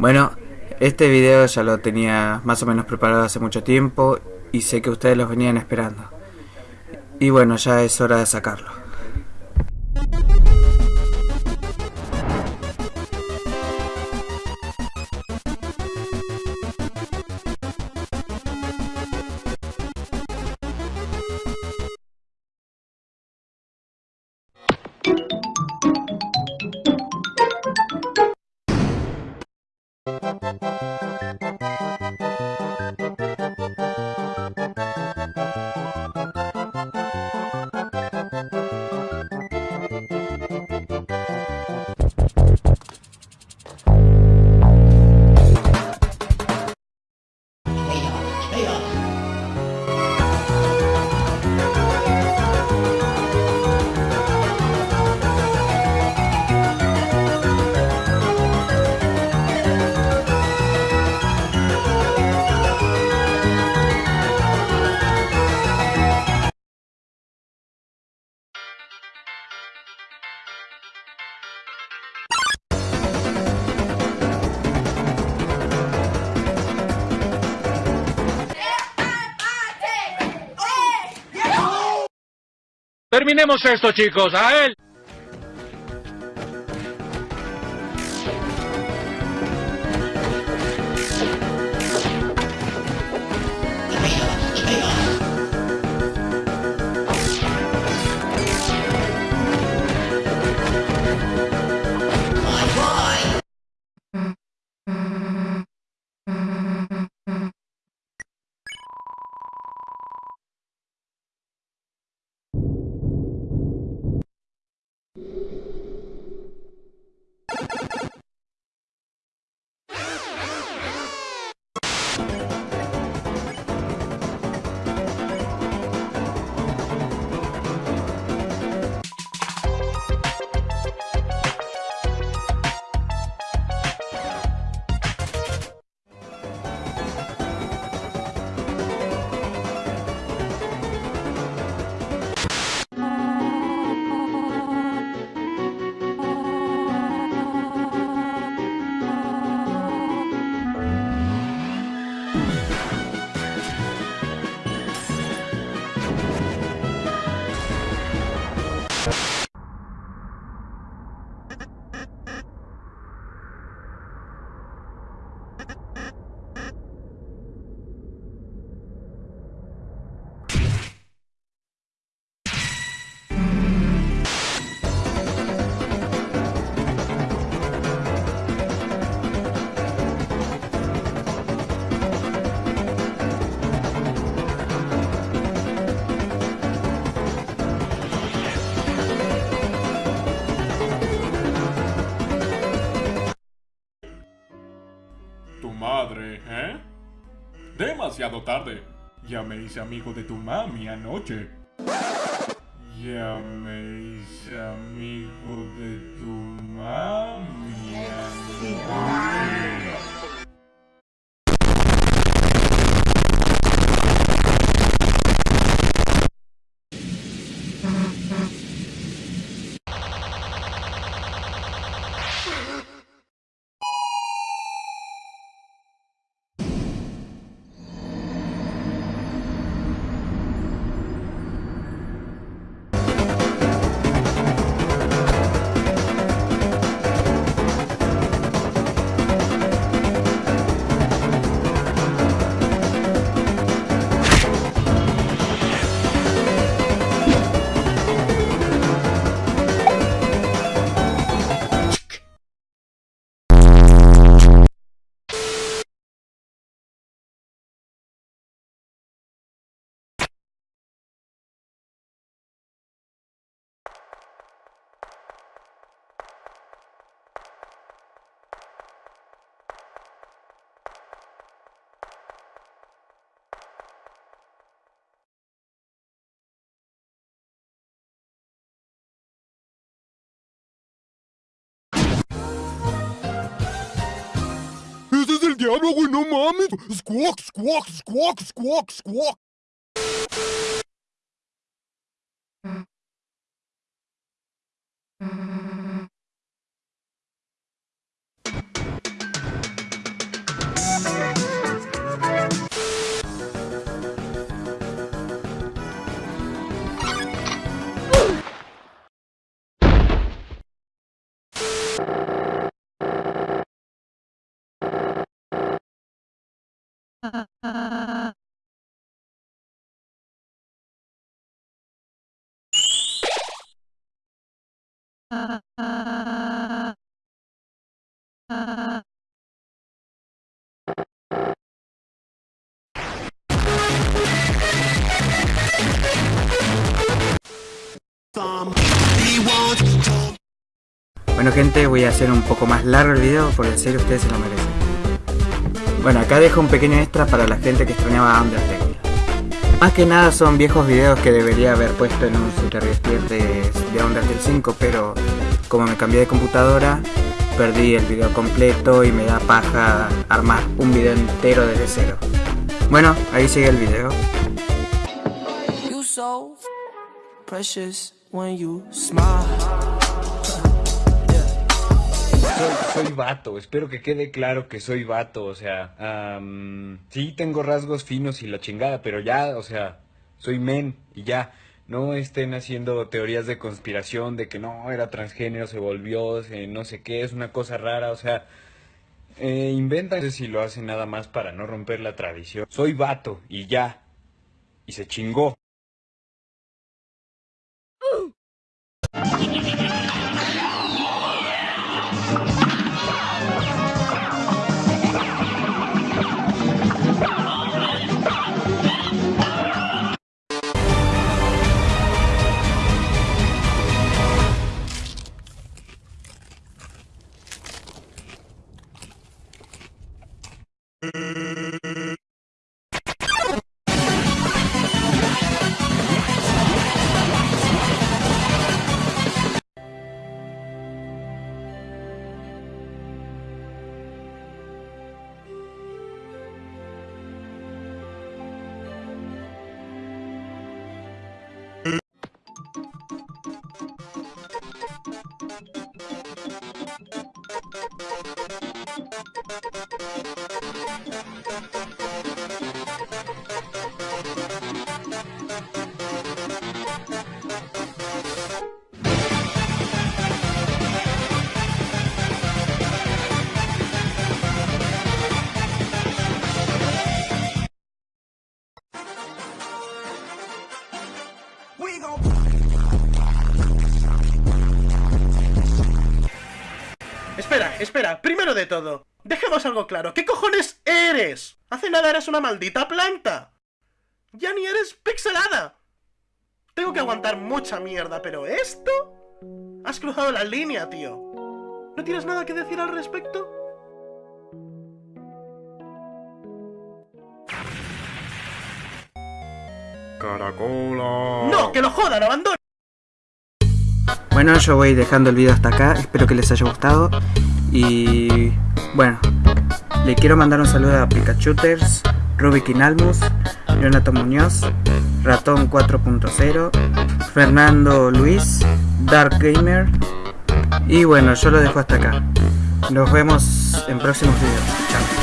Bueno, este video ya lo tenía más o menos preparado hace mucho tiempo y sé que ustedes los venían esperando. Y bueno, ya es hora de sacarlo. Terminemos esto, chicos. A él. Demasiado tarde. Ya me hice amigo de tu mami anoche. Ya diablo, güey, no mames. Squawk, squawk, squawk, squawk, squawk. Bueno gente, voy a hacer un poco más largo el video porque en serio ustedes se lo merecen. Bueno, acá dejo un pequeño extra para la gente que extrañaba Undertale. Más que nada son viejos videos que debería haber puesto en un Super de, de Undertale 5, pero como me cambié de computadora, perdí el video completo y me da paja armar un video entero desde cero. Bueno, ahí sigue el video. Soy, soy vato, espero que quede claro que soy vato, o sea, sí tengo rasgos finos y la chingada, pero ya, o sea, soy men y ya. No estén haciendo teorías de conspiración de que no, era transgénero, se volvió, se no sé qué, es una cosa rara, o sea, eh, inventan si lo hacen nada más para no romper la tradición. Soy vato y ya. Y se chingó. Espera, espera, primero de todo, dejemos algo claro. ¿Qué cojones eres? Hace nada eres una maldita planta. Ya ni eres pixelada. Tengo que aguantar mucha mierda, pero esto... Has cruzado la línea, tío. ¿No tienes nada que decir al respecto? Caracola. ¡No! ¡Que lo jodan! ¡Abandona! Bueno, yo voy dejando el video hasta acá, espero que les haya gustado. Y bueno, le quiero mandar un saludo a Pikachuters, Rubik Inalmus, Leonato Muñoz, Ratón 4.0, Fernando Luis, Dark Gamer. Y bueno, yo lo dejo hasta acá. Nos vemos en próximos videos. Chao.